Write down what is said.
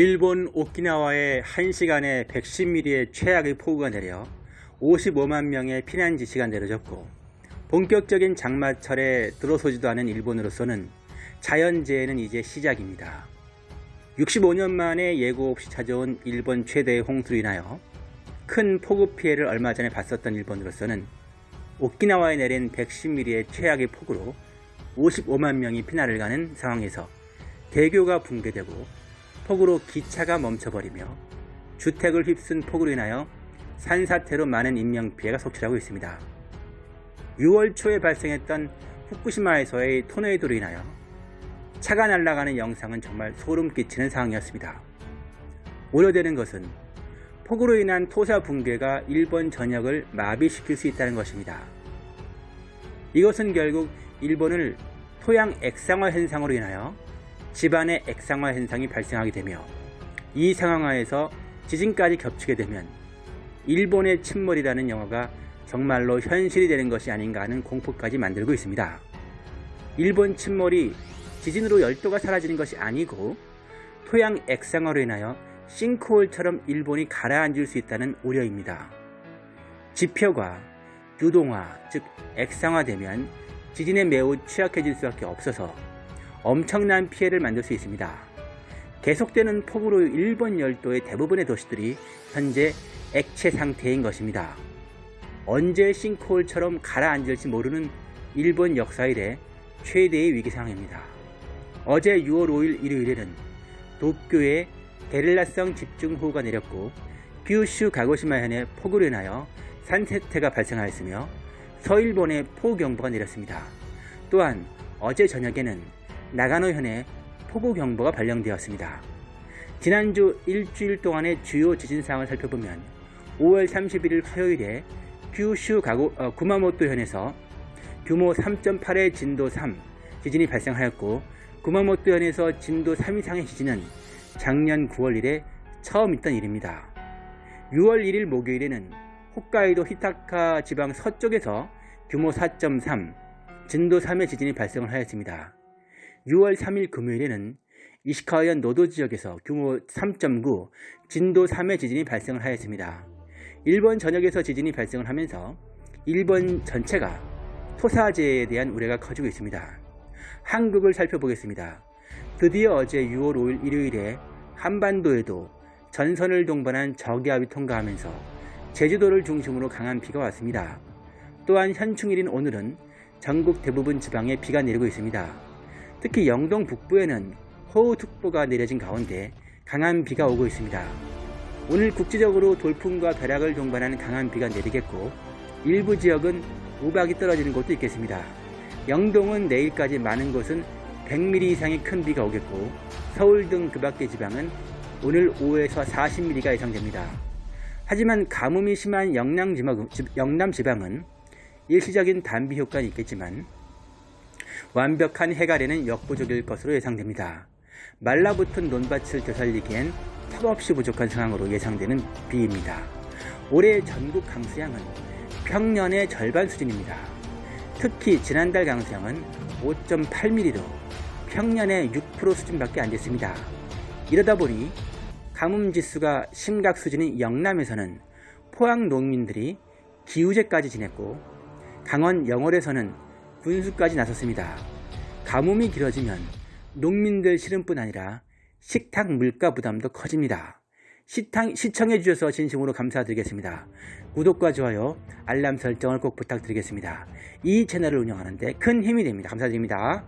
일본 오키나와에 1시간에 110mm의 최악의 폭우가 내려 55만 명의 피난 지시가 내려졌고 본격적인 장마철에 들어서지도 않은 일본으로서는 자연재해는 이제 시작입니다. 65년 만에 예고 없이 찾아온 일본 최대의 홍수로 인하여 큰 폭우 피해를 얼마 전에 봤었던 일본으로서는 오키나와에 내린 110mm의 최악의 폭우로 55만 명이 피난을 가는 상황에서 대교가 붕괴되고 폭우로 기차가 멈춰버리며 주택을 휩쓴 폭우로 인하여 산사태로 많은 인명피해가 속출하고 있습니다. 6월 초에 발생했던 후쿠시마에서의 토네이도로 인하여 차가 날아가는 영상은 정말 소름 끼치는 상황이었습니다. 우려되는 것은 폭우로 인한 토사 붕괴가 일본 전역을 마비시킬 수 있다는 것입니다. 이것은 결국 일본을 토양 액상화 현상으로 인하여 집안의 액상화 현상이 발생하게 되며 이 상황하에서 지진까지 겹치게 되면 일본의 침몰이라는 영화가 정말로 현실이 되는 것이 아닌가 하는 공포까지 만들고 있습니다. 일본 침몰이 지진으로 열도가 사라지는 것이 아니고 토양 액상화로 인하여 싱크홀처럼 일본이 가라앉을 수 있다는 우려입니다. 지표가 유동화, 즉 액상화되면 지진에 매우 취약해질 수밖에 없어서 엄청난 피해를 만들 수 있습니다. 계속되는 폭우로 일본 열도의 대부분의 도시들이 현재 액체 상태인 것입니다. 언제 싱크홀처럼 가라앉을지 모르는 일본 역사 이래 최대의 위기 상황입니다. 어제 6월 5일 일요일에는 도쿄에 게릴라성 집중호우가 내렸고 규슈 가고시마 현에 폭우로 인하여 산세태가 발생하였으며 서일본에 폭우경보가 내렸습니다. 또한 어제 저녁에는 나가노 현에 폭우경보가 발령되었습니다. 지난주 일주일 동안의 주요 지진상을 살펴보면 5월 31일 화요일에 규슈 가고, 어, 구마모토 현에서 규모 3.8의 진도 3 지진이 발생하였고 구마모토 현에서 진도 3 이상의 지진은 작년 9월 이래 처음 있던 일입니다. 6월 1일 목요일에는 홋카이도 히타카 지방 서쪽에서 규모 4.3, 진도 3의 지진이 발생을 하였습니다. 6월 3일 금요일에는 이시카와현 노도 지역에서 규모 3.9, 진도 3의 지진이 발생을 하였습니다. 일본 전역에서 지진이 발생을 하면서 일본 전체가 토사재해에 대한 우려가 커지고 있습니다. 한국을 살펴보겠습니다. 드디어 어제 6월 5일 일요일에 한반도에도 전선을 동반한 저기압이 통과하면서 제주도를 중심으로 강한 비가 왔습니다. 또한 현충일인 오늘은 전국 대부분 지방에 비가 내리고 있습니다. 특히 영동 북부에는 호우특보가 내려진 가운데 강한 비가 오고 있습니다. 오늘 국지적으로 돌풍과 벼락을 동반하는 강한 비가 내리겠고 일부 지역은 우박이 떨어지는 곳도 있겠습니다. 영동은 내일까지 많은 곳은 100mm 이상의 큰 비가 오겠고 서울 등 그 밖의 지방은 오늘 오후에서 40mm가 예상됩니다. 하지만 가뭄이 심한 영남 지방은 일시적인 단비 효과는 있겠지만 완벽한 해갈에는 역부족일 것으로 예상됩니다. 말라붙은 논밭을 되살리기엔 턱없이 부족한 상황으로 예상되는 비입니다. 올해 전국 강수량은 평년의 절반 수준입니다. 특히 지난달 강수량은 5.8mm로 평년의 6% 수준밖에 안 됐습니다. 이러다 보니 가뭄 지수가 심각 수준인 영남에서는 포항 농민들이 기우제까지 지냈고 강원 영월에서는 군수까지 나섰습니다. 가뭄이 길어지면 농민들 실은뿐 아니라 식탁 물가 부담도 커집니다. 시탕, 시청해 주셔서 진심으로 감사드리겠습니다. 구독과 좋아요, 알람 설정을 꼭 부탁드리겠습니다. 이 채널을 운영하는데 큰 힘이 됩니다. 감사드립니다.